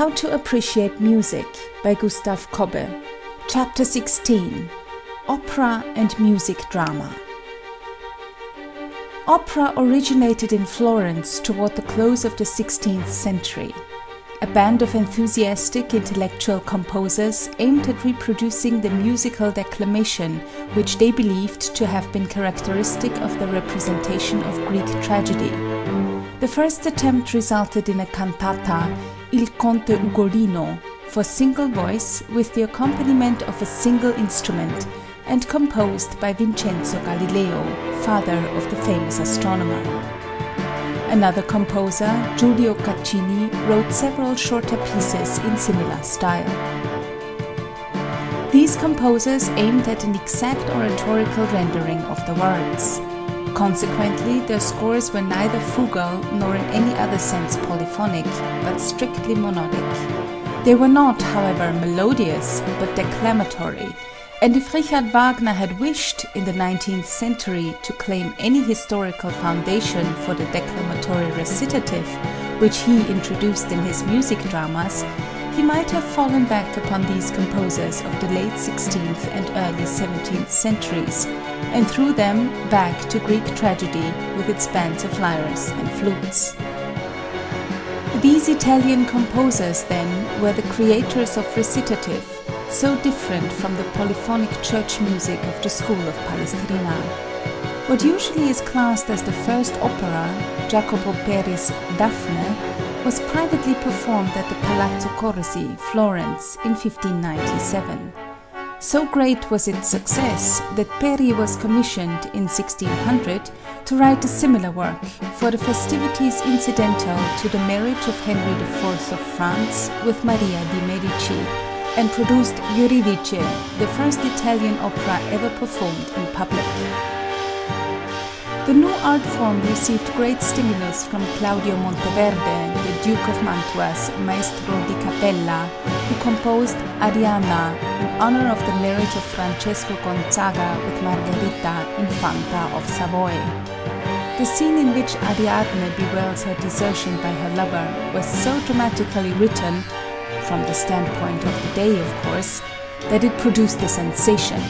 How to Appreciate Music by Gustav Kobbe Chapter 16 Opera and Music Drama Opera originated in Florence toward the close of the 16th century. A band of enthusiastic intellectual composers aimed at reproducing the musical declamation which they believed to have been characteristic of the representation of Greek tragedy. The first attempt resulted in a cantata Il Conte Ugolino for single voice with the accompaniment of a single instrument and composed by Vincenzo Galileo, father of the famous astronomer. Another composer, Giulio Caccini, wrote several shorter pieces in similar style. These composers aimed at an exact oratorical rendering of the words. Consequently, their scores were neither fugal nor in any other sense polyphonic, but strictly monodic. They were not, however, melodious, but declamatory, and if Richard Wagner had wished, in the 19th century, to claim any historical foundation for the declamatory recitative, which he introduced in his music dramas, he might have fallen back upon these composers of the late 16th and early 17th centuries, and through them back to Greek tragedy with its bands of lyres and flutes. These Italian composers, then, were the creators of recitative, so different from the polyphonic church music of the school of Palestrina. What usually is classed as the first opera, Jacopo Peri's Daphne, was privately performed at the Palazzo Corsi, Florence, in 1597. So great was its success that Peri was commissioned in 1600 to write a similar work for the festivities incidental to the marriage of Henry IV of France with Maria di Medici and produced Euridice, the first Italian opera ever performed in public. The new art form received great stimulus from Claudio Monteverde, the Duke of Mantua's maestro di capella, who composed Arianna in honor of the marriage of Francesco Gonzaga with Margherita, Infanta of Savoy. The scene in which Ariadne bewails her desertion by her lover was so dramatically written from the standpoint of the day, of course, that it produced a sensation.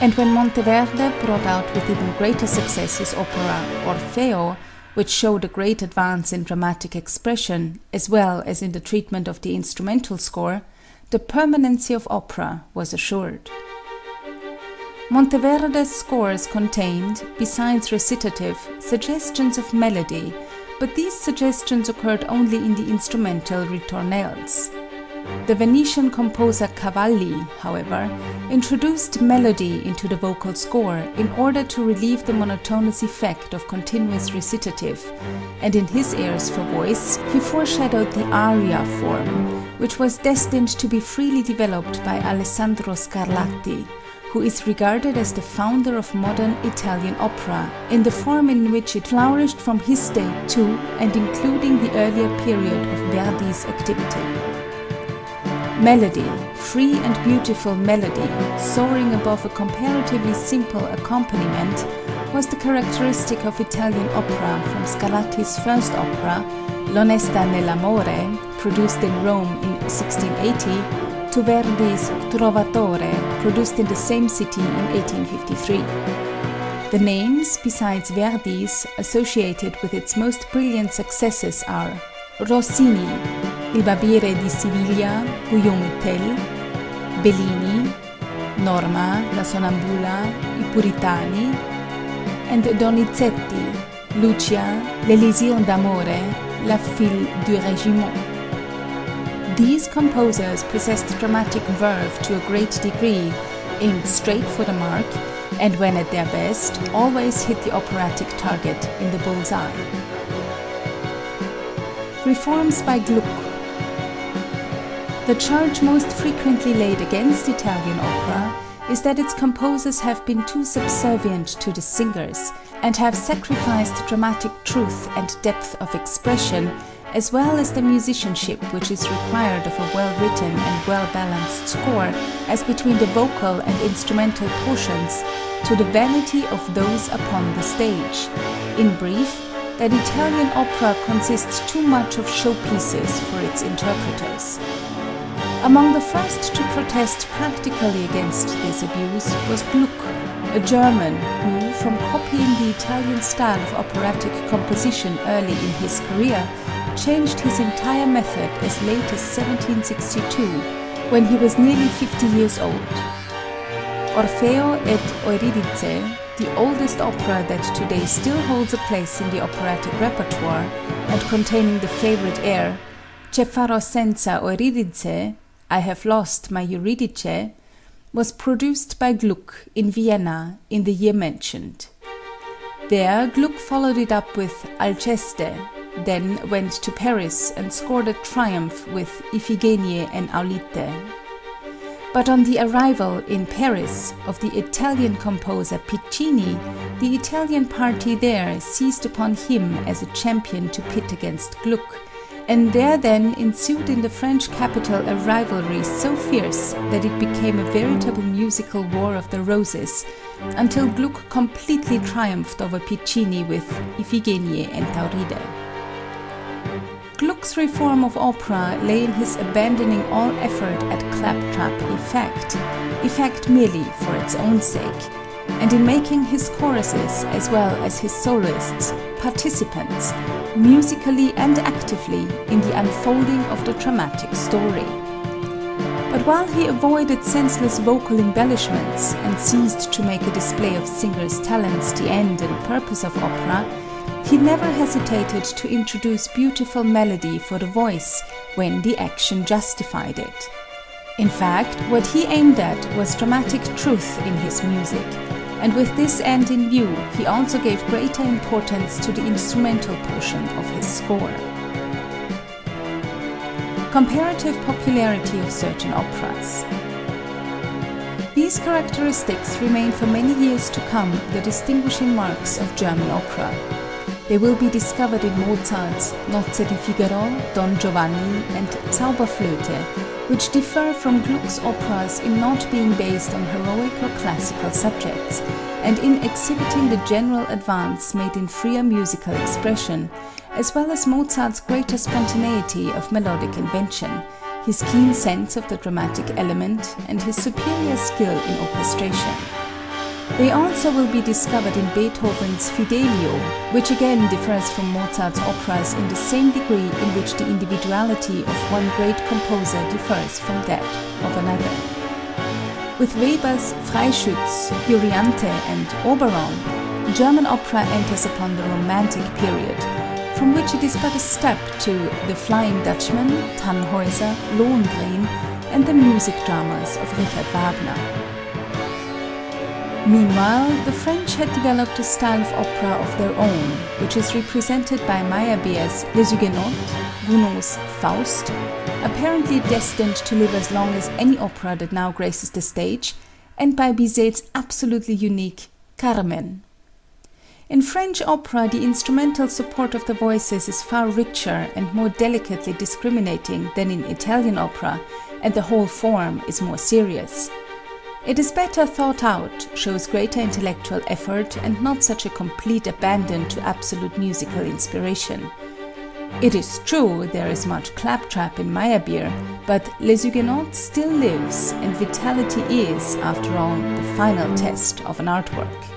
And when Monteverde brought out with even greater success his opera Orfeo, which showed a great advance in dramatic expression, as well as in the treatment of the instrumental score, the permanency of opera was assured. Monteverde's scores contained, besides recitative, suggestions of melody, but these suggestions occurred only in the instrumental ritornelles. The Venetian composer Cavalli, however, introduced melody into the vocal score in order to relieve the monotonous effect of continuous recitative, and in his airs for voice he foreshadowed the aria form, which was destined to be freely developed by Alessandro Scarlatti, who is regarded as the founder of modern Italian opera in the form in which it flourished from his day to and including the earlier period of Verdi's activity. Melody, free and beautiful melody, soaring above a comparatively simple accompaniment, was the characteristic of Italian opera from Scarlatti's first opera, L'Onesta nell'amore, produced in Rome in 1680, to Verdi's Trovatore, produced in the same city in 1853. The names, besides Verdi's, associated with its most brilliant successes are Rossini, Il Barbiere di Siviglia, Guillaume Tell, Bellini, Norma, La Sonnambula, I Puritani, and Donizetti, Lucia, L'Élisir d'Amore, La Fille du Régiment. These composers possessed dramatic verve to a great degree, aimed straight for the mark, and when at their best, always hit the operatic target in the bull's eye. Reforms by Gluck the charge most frequently laid against Italian opera is that its composers have been too subservient to the singers and have sacrificed dramatic truth and depth of expression as well as the musicianship which is required of a well-written and well-balanced score as between the vocal and instrumental portions to the vanity of those upon the stage. In brief, that Italian opera consists too much of showpieces for its interpreters. Among the first to protest practically against this abuse was Gluck, a German who, from copying the Italian style of operatic composition early in his career, changed his entire method as late as 1762, when he was nearly 50 years old. Orfeo et Euridice, the oldest opera that today still holds a place in the operatic repertoire, and containing the favorite air Che farò senza Euridice, I have lost my Eurydice, was produced by Gluck in Vienna in the year mentioned. There Gluck followed it up with Alceste, then went to Paris and scored a triumph with Iphigenie and Aulide. But on the arrival in Paris of the Italian composer Piccini, the Italian party there seized upon him as a champion to pit against Gluck, and there then ensued in the French capital a rivalry so fierce that it became a veritable musical war of the roses, until Gluck completely triumphed over Piccini with Iphigenie and Tauride. Gluck's reform of opera lay in his abandoning all effort at claptrap effect, effect merely for its own sake, and in making his choruses as well as his soloists participants, musically and actively, in the unfolding of the dramatic story. But while he avoided senseless vocal embellishments and ceased to make a display of singers' talents the end and purpose of opera, he never hesitated to introduce beautiful melody for the voice when the action justified it. In fact, what he aimed at was dramatic truth in his music, and with this end in view, he also gave greater importance to the instrumental portion of his score. Comparative popularity of certain operas. These characteristics remain for many years to come the distinguishing marks of German opera. They will be discovered in Mozart's Nozze di Figaro, Don Giovanni, and Zauberflöte, which differ from Gluck's operas in not being based on heroic or classical subjects, and in exhibiting the general advance made in freer musical expression, as well as Mozart's greater spontaneity of melodic invention, his keen sense of the dramatic element, and his superior skill in orchestration. They answer will be discovered in Beethoven's Fidelio, which again differs from Mozart's operas in the same degree in which the individuality of one great composer differs from that of another. With Weber's Freischütz, Euryanthe and Oberon, German opera enters upon the Romantic period, from which it is but a step to The Flying Dutchman, Tannhäuser, Lohengrin, and the music dramas of Richard Wagner. Meanwhile, the French had developed a style of opera of their own, which is represented by Meyerbeer's Les Huguenots, Gounod's Faust, apparently destined to live as long as any opera that now graces the stage, and by Bizet's absolutely unique Carmen. In French opera the instrumental support of the voices is far richer and more delicately discriminating than in Italian opera, and the whole form is more serious. It is better thought out, shows greater intellectual effort, and not such a complete abandon to absolute musical inspiration. It is true there is much claptrap in Meyerbeer, but Les Huguenots still lives, and vitality is, after all, the final test of an artwork.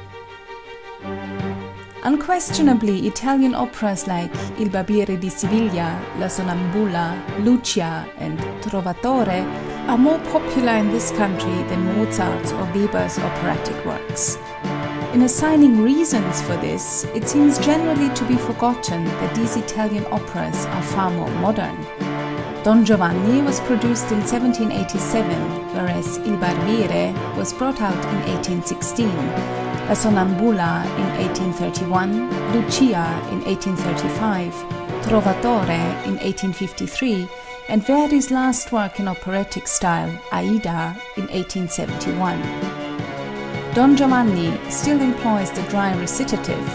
Unquestionably, Italian operas like Il Barbiere di Siviglia, La Sonnambula, Lucia, and Trovatore are more popular in this country than Mozart's or Weber's operatic works. In assigning reasons for this, it seems generally to be forgotten that these Italian operas are far more modern. Don Giovanni was produced in 1787, whereas Il Barbiere was brought out in 1816, La Sonnambula in 1831, Lucia in 1835, Trovatore in 1853, and Verdi's last work in operatic style, Aida, in 1871. Don Giovanni still employs the dry recitative,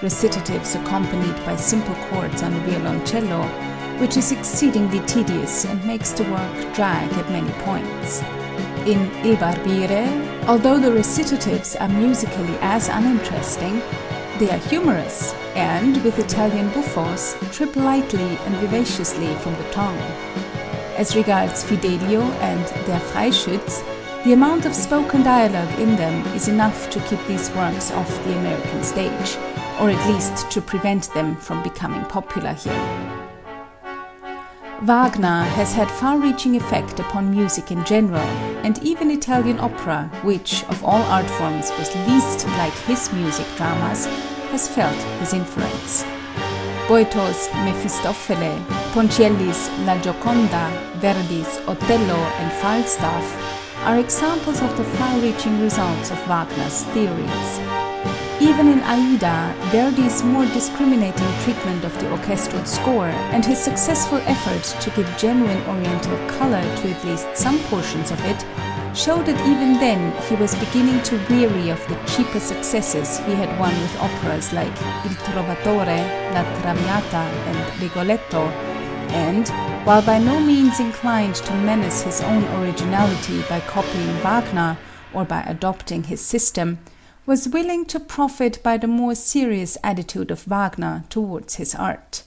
recitatives accompanied by simple chords on the violoncello, which is exceedingly tedious and makes the work drag at many points. In Il Barbiere, although the recitatives are musically as uninteresting, they are humorous, and, with Italian buffos, trip lightly and vivaciously from the tongue. As regards Fidelio and Der Freischütz, the amount of spoken dialogue in them is enough to keep these works off the American stage, or at least to prevent them from becoming popular here. Wagner has had far-reaching effect upon music in general, and even Italian opera, which of all art forms was least like his music dramas, has felt his influence. Boito's Mefistofele, Ponchielli's La Gioconda, Verdi's Otello and Falstaff are examples of the far-reaching results of Wagner's theories. Even in Aida, Verdi's more discriminating treatment of the orchestral score and his successful effort to give genuine Oriental color to at least some portions of it showed that even then he was beginning to weary of the cheaper successes he had won with operas like Il Trovatore, La Traviata, and Rigoletto, and, while by no means inclined to menace his own originality by copying Wagner or by adopting his system, was willing to profit by the more serious attitude of Wagner towards his art.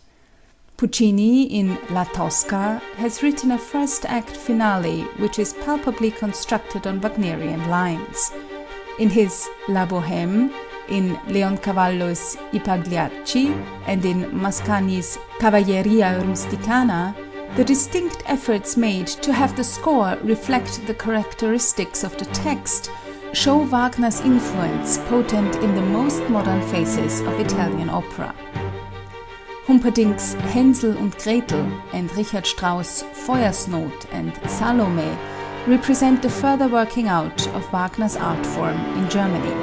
Puccini in La Tosca has written a first act finale which is palpably constructed on Wagnerian lines. In his La Bohème, in Leoncavallo's I Pagliacci, and in Mascagni's Cavalleria Rusticana, the distinct efforts made to have the score reflect the characteristics of the text show Wagner's influence potent in the most modern phases of Italian opera. Humperdinck's Hänsel und Gretel and Richard Strauss' Feuersnot and Salome represent the further working out of Wagner's art form in Germany.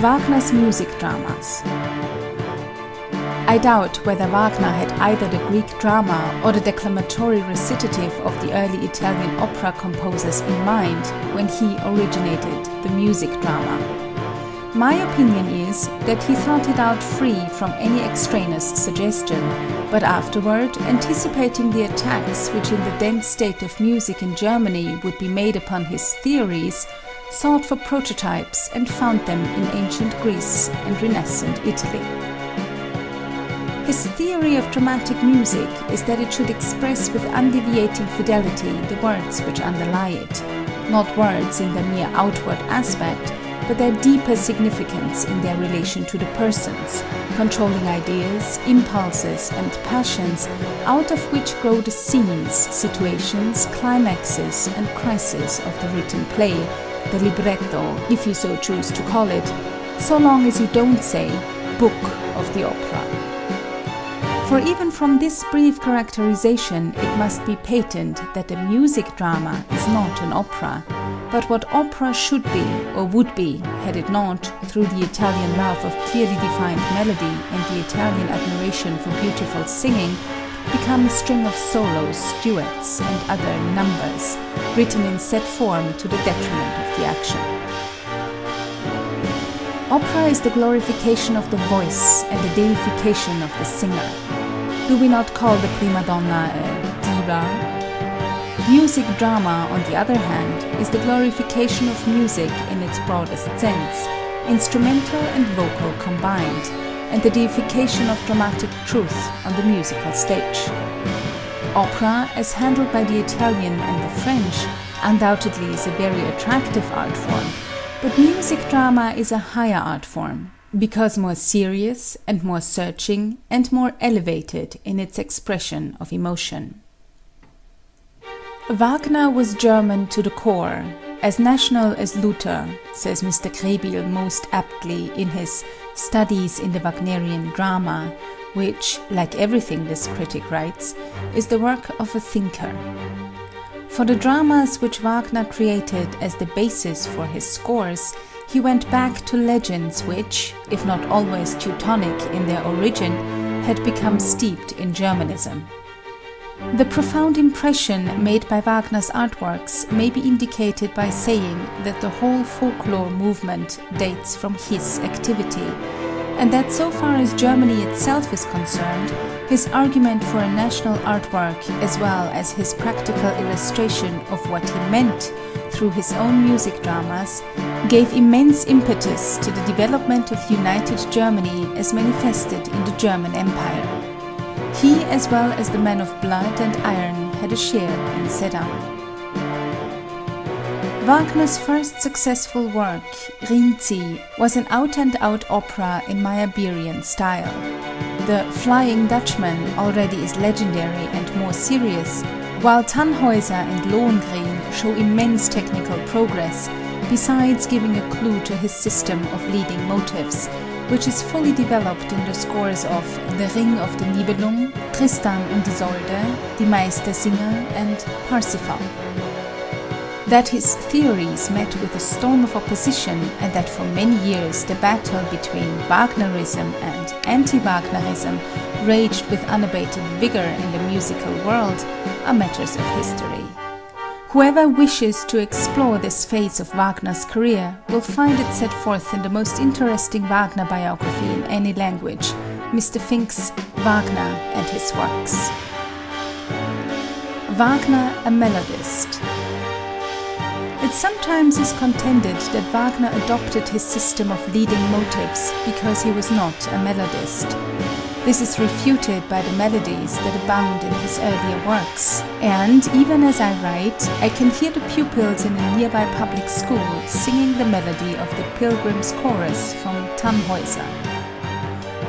Wagner's music dramas I doubt whether Wagner had either the Greek drama or the declamatory recitative of the early Italian opera composers in mind when he originated the music drama. My opinion is that he thought it out free from any extraneous suggestion, but afterward, anticipating the attacks which in the dense state of music in Germany would be made upon his theories, sought for prototypes and found them in ancient Greece and Renaissance Italy. His theory of dramatic music is that it should express with undeviating fidelity the words which underlie it, not words in their mere outward aspect, but their deeper significance in their relation to the persons, controlling ideas, impulses, and passions, out of which grow the scenes, situations, climaxes, and crises of the written play, the libretto, if you so choose to call it, so long as you don't say book of the opera. For even from this brief characterization it must be patent that the music drama is not an opera, but what opera should be or would be had it not, through the Italian love of clearly defined melody and the Italian admiration for beautiful singing, become a string of solos, duets, and other numbers, written in set form to the detriment of the action. Opera is the glorification of the voice and the deification of the singer. Do we not call the prima donna a diva? Music drama, on the other hand, is the glorification of music in its broadest sense, instrumental and vocal combined, and the deification of dramatic truth on the musical stage. Opera, as handled by the Italian and the French, undoubtedly is a very attractive art form, but music drama is a higher art form, because more serious and more searching and more elevated in its expression of emotion. Wagner was German to the core, as national as Luther, says Mr. Krehbiel most aptly in his Studies in the Wagnerian Drama, which, like everything this critic writes, is the work of a thinker. For the dramas which Wagner created as the basis for his scores, he went back to legends which, if not always Teutonic in their origin, had become steeped in Germanism. The profound impression made by Wagner's artworks may be indicated by saying that the whole folklore movement dates from his activity, and that so far as Germany itself is concerned, his argument for a national artwork as well as his practical illustration of what he meant through his own music dramas, gave immense impetus to the development of united Germany as manifested in the German Empire. He as well as the men of blood and iron had a share in Sedan. Wagner's first successful work, Rienzi, was an out-and-out opera in Meyerbeerian style. The Flying Dutchman already is legendary and more serious, while Tannhäuser and Lohengrin show immense technical progress, besides giving a clue to his system of leading motives, which is fully developed in the scores of The Ring of the Nibelung, Tristan und Isolde, Die Meistersinger and Parsifal. That his theories met with a storm of opposition and that for many years the battle between Wagnerism and anti-Wagnerism raged with unabated vigor in the musical world are matters of history. Whoever wishes to explore this phase of Wagner's career will find it set forth in the most interesting Wagner biography in any language, Mr. Finck's Wagner and His Works. Wagner a melodist it sometimes is contended that Wagner adopted his system of leading motives because he was not a melodist. This is refuted by the melodies that abound in his earlier works, and even as I write, I can hear the pupils in a nearby public school singing the melody of the Pilgrim's Chorus from Tannhäuser.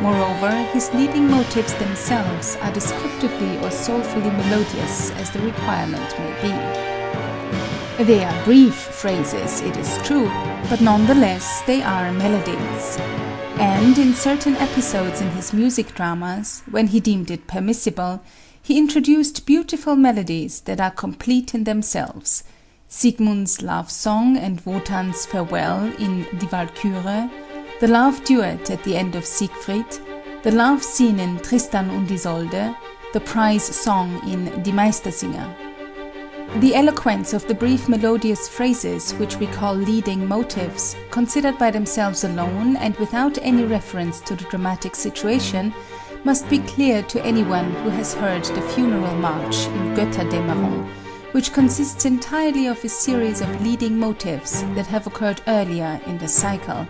Moreover, his leading motives themselves are descriptively or soulfully melodious as the requirement may be. They are brief phrases, it is true, but nonetheless they are melodies. And in certain episodes in his music dramas, when he deemed it permissible, he introduced beautiful melodies that are complete in themselves. Siegmund's love song and Wotan's farewell in Die Walküre, the love duet at the end of Siegfried, the love scene in Tristan und Isolde, the prize song in Die Meistersinger. The eloquence of the brief melodious phrases which we call leading motives, considered by themselves alone and without any reference to the dramatic situation, must be clear to anyone who has heard the funeral march in Götterdämmerung, which consists entirely of a series of leading motives that have occurred earlier in the cycle,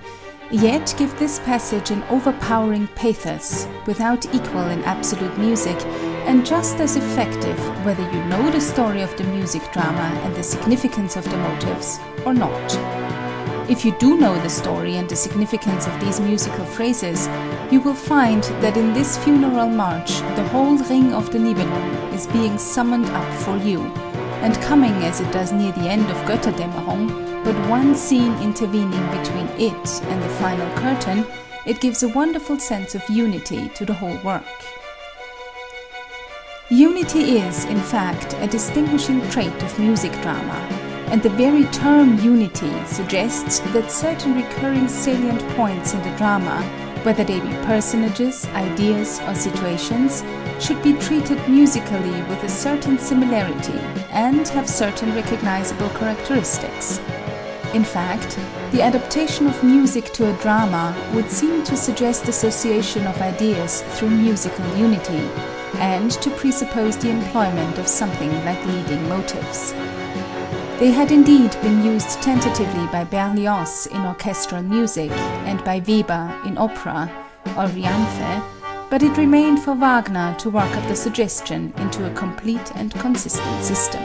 yet give this passage an overpowering pathos, without equal in absolute music, and just as effective whether you know the story of the music drama and the significance of the motives or not. If you do know the story and the significance of these musical phrases, you will find that in this funeral march the whole Ring of the Nibelung is being summoned up for you, and coming as it does near the end of Götterdämmerung, but one scene intervening between it and the final curtain, it gives a wonderful sense of unity to the whole work. Unity is, in fact, a distinguishing trait of music drama, and the very term unity suggests that certain recurring salient points in the drama, whether they be personages, ideas, or situations, should be treated musically with a certain similarity and have certain recognizable characteristics. In fact, the adaptation of music to a drama would seem to suggest association of ideas through musical unity, and to presuppose the employment of something like leading motives. They had indeed been used tentatively by Berlioz in orchestral music and by Weber in opera, Euryanthe, but it remained for Wagner to work up the suggestion into a complete and consistent system.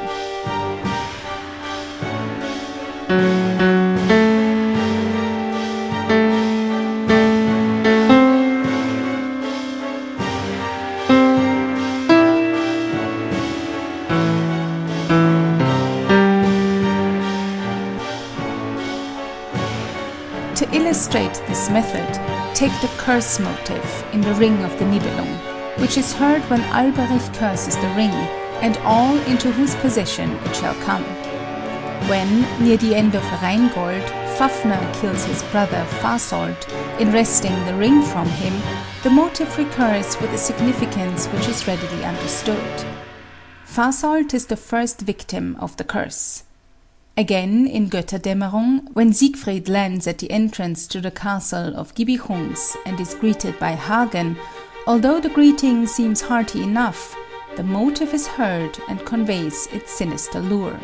This method, take the curse motive in the Ring of the Nibelung, which is heard when Alberich curses the ring, and all into whose possession it shall come. When, near the end of Rheingold, Fafner kills his brother Fasolt in wresting the ring from him, the motive recurs with a significance which is readily understood. Fasolt is the first victim of the curse. Again, in Götterdämmerung, when Siegfried lands at the entrance to the castle of Gibichungs and is greeted by Hagen, although the greeting seems hearty enough, the motive is heard and conveys its sinister lure.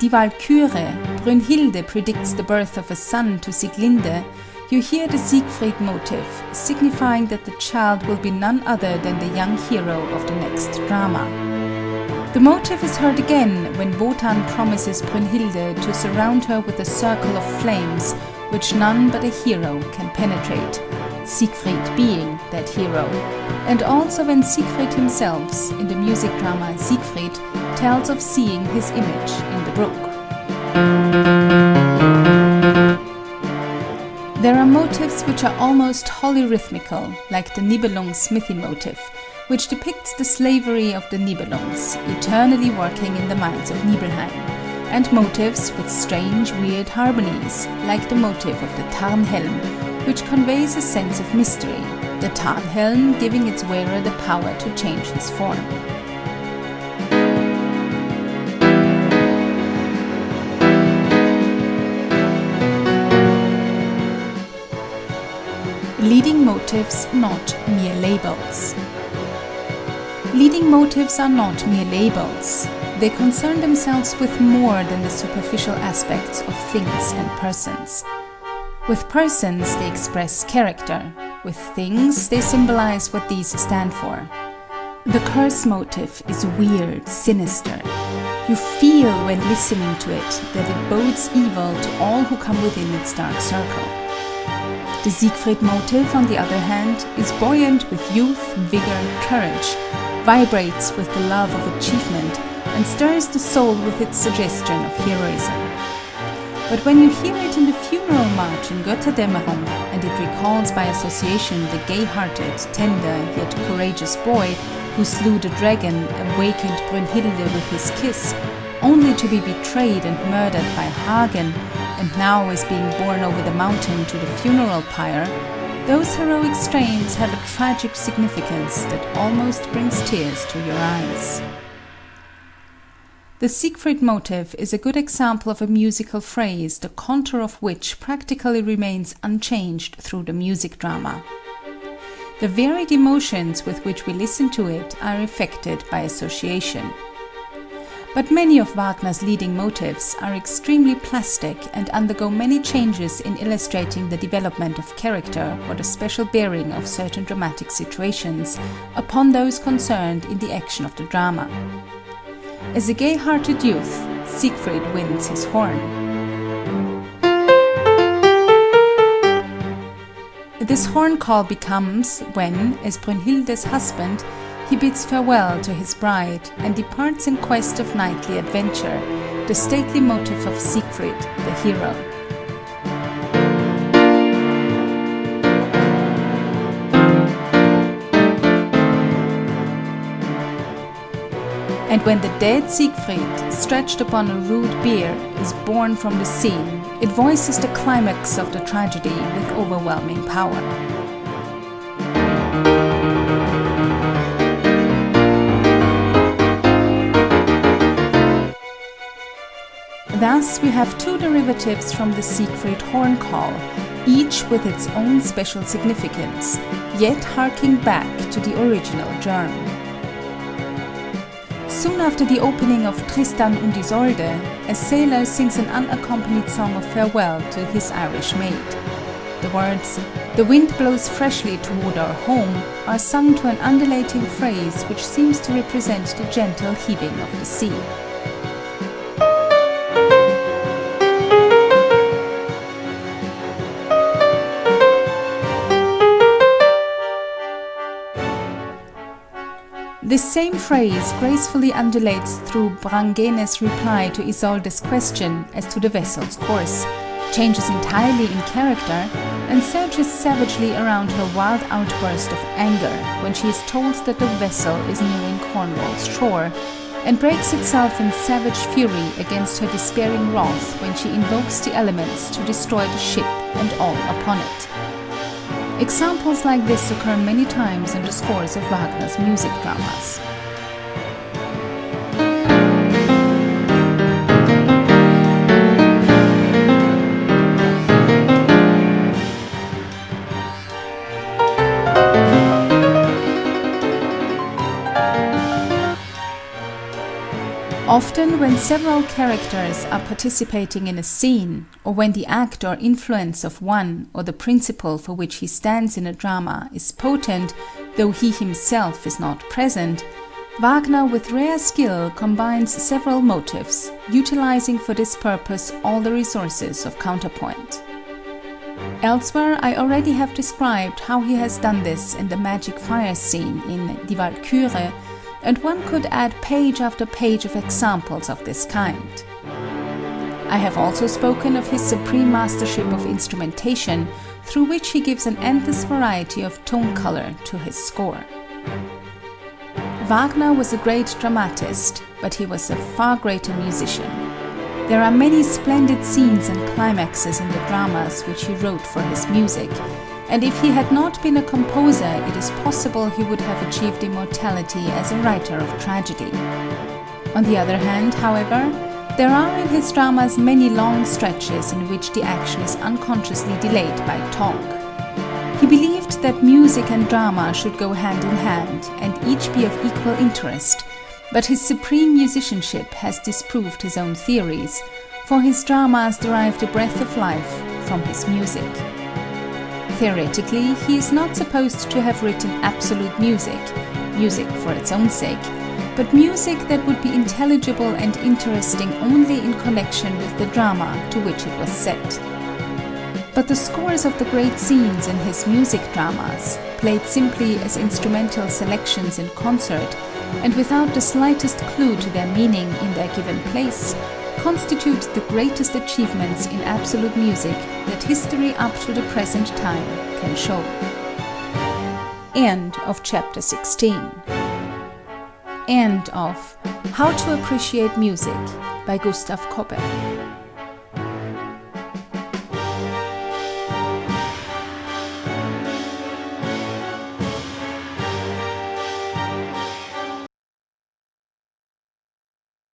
Die Walküre, Brünnhilde predicts the birth of a son to Sieglinde, you hear the Siegfried motive, signifying that the child will be none other than the young hero of the next drama. The motive is heard again when Wotan promises Brünnhilde to surround her with a circle of flames which none but a hero can penetrate, Siegfried being that hero, and also when Siegfried himself, in the music drama Siegfried, tells of seeing his image in the brook. There are motives which are almost wholly rhythmical, like the Nibelung Smithy motive, which depicts the slavery of the Nibelungs, eternally working in the mines of Nibelheim, and motives with strange, weird harmonies, like the motive of the Tarnhelm, which conveys a sense of mystery, the Tarnhelm giving its wearer the power to change his form. Leading motives not mere labels. Leading motives are not mere labels. They concern themselves with more than the superficial aspects of things and persons. With persons, they express character. With things, they symbolize what these stand for. The curse motive is weird, sinister. You feel when listening to it that it bodes evil to all who come within its dark circle. The Siegfried motive, on the other hand, is buoyant with youth, vigor, courage, vibrates with the love of achievement, and stirs the soul with its suggestion of heroism. But when you hear it in the funeral march in Götterdämmerung, and it recalls by association the gay-hearted, tender, yet courageous boy who slew the dragon, awakened Brünnhilde with his kiss, only to be betrayed and murdered by Hagen, and now is being borne over the mountain to the funeral pyre, those heroic strains have a tragic significance that almost brings tears to your eyes. The Siegfried motive is a good example of a musical phrase the contour of which practically remains unchanged through the music drama. The varied emotions with which we listen to it are affected by association. But many of Wagner's leading motives are extremely plastic and undergo many changes in illustrating the development of character or the special bearing of certain dramatic situations upon those concerned in the action of the drama. As a gay-hearted youth, Siegfried wins his horn. This horn call becomes when, as Brünnhilde's husband, he bids farewell to his bride and departs in quest of knightly adventure, the stately motive of Siegfried, the hero. And when the dead Siegfried, stretched upon a rude bier, is borne from the scene, it voices the climax of the tragedy with overwhelming power. Thus, we have two derivatives from the Siegfried horn call, each with its own special significance, yet harking back to the original germ. Soon after the opening of Tristan und Isolde, a sailor sings an unaccompanied song of farewell to his Irish maid. The words, The wind blows freshly toward our home, are sung to an undulating phrase which seems to represent the gentle heaving of the sea. This same phrase gracefully undulates through Brangäne's reply to Isolde's question as to the vessel's course, changes entirely in character, and surges savagely around her wild outburst of anger when she is told that the vessel is nearing Cornwall's shore, and breaks itself in savage fury against her despairing wrath when she invokes the elements to destroy the ship and all upon it. Examples like this occur many times in the scores of Wagner's music dramas. Often when several characters are participating in a scene, or when the act or influence of one or the principle for which he stands in a drama is potent, though he himself is not present, Wagner with rare skill combines several motives, utilizing for this purpose all the resources of counterpoint. Elsewhere I already have described how he has done this in the magic fire scene in Die Walküre, and one could add page after page of examples of this kind. I have also spoken of his supreme mastership of instrumentation, through which he gives an endless variety of tone color to his score. Wagner was a great dramatist, but he was a far greater musician. There are many splendid scenes and climaxes in the dramas which he wrote for his music, and if he had not been a composer it is possible he would have achieved immortality as a writer of tragedy. On the other hand, however, there are in his dramas many long stretches in which the action is unconsciously delayed by talk. He believed that music and drama should go hand in hand and each be of equal interest, but his supreme musicianship has disproved his own theories, for his dramas derive the breath of life from his music. Theoretically, he is not supposed to have written absolute music, music for its own sake, but music that would be intelligible and interesting only in connection with the drama to which it was set. But the scores of the great scenes in his music dramas, played simply as instrumental selections in concert, and without the slightest clue to their meaning in their given place, constitute the greatest achievements in absolute music that history up to the present time can show. End of chapter 16. End of How to Appreciate Music by Gustav Kobbe.